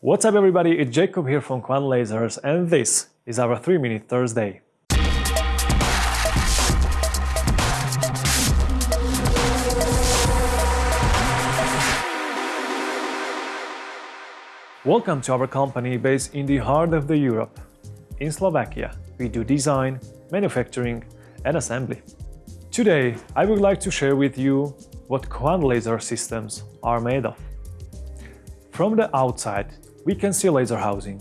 What's up everybody, it's Jacob here from Kvant Lasers and this is our 3 Minute Thursday. Welcome to our company based in the heart of the Europe. In Slovakia, we do design, manufacturing and assembly. Today, I would like to share with you what Kvant laser systems are made of. From the outside, we can see laser housing.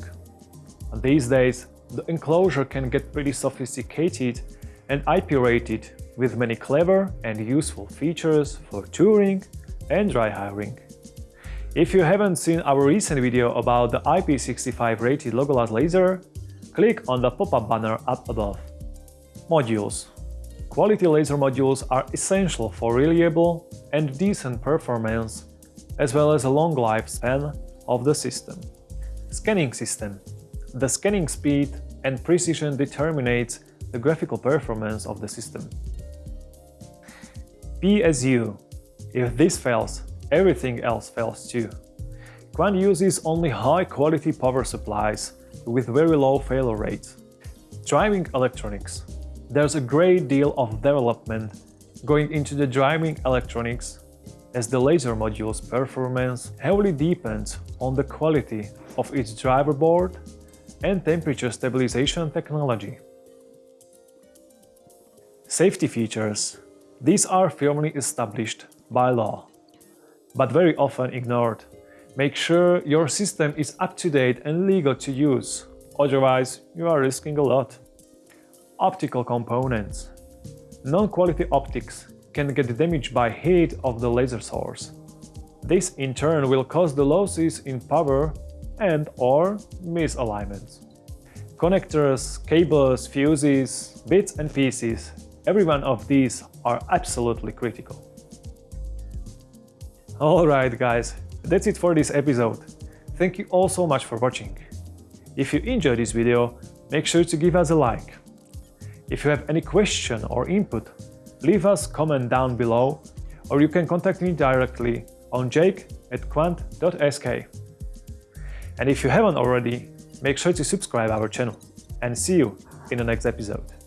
These days, the enclosure can get pretty sophisticated and IP-rated with many clever and useful features for touring and dry hiring. If you haven't seen our recent video about the IP65 rated Logolaz laser, click on the pop-up banner up above. Modules Quality laser modules are essential for reliable and decent performance, as well as a long lifespan of the system. Scanning system The scanning speed and precision determines the graphical performance of the system. PSU If this fails, everything else fails too. Kvant uses only high-quality power supplies with very low failure rates. Driving electronics. There's a great deal of development going into the driving electronics as the laser module's performance heavily depends on the quality of its driver board and temperature stabilization technology. Safety features. These are firmly established by law but very often ignored. Make sure your system is up-to-date and legal to use, otherwise you are risking a lot. Optical components. Non-quality optics can get damaged by heat of the laser source. This in turn will cause the losses in power and or misalignments. Connectors, cables, fuses, bits and pieces, every one of these are absolutely critical. Alright guys, that's it for this episode. Thank you all so much for watching. If you enjoyed this video, make sure to give us a like. If you have any question or input, leave us comment down below or you can contact me directly on jake at kvant.sk. And if you haven't already, make sure to subscribe our channel and see you in the next episode.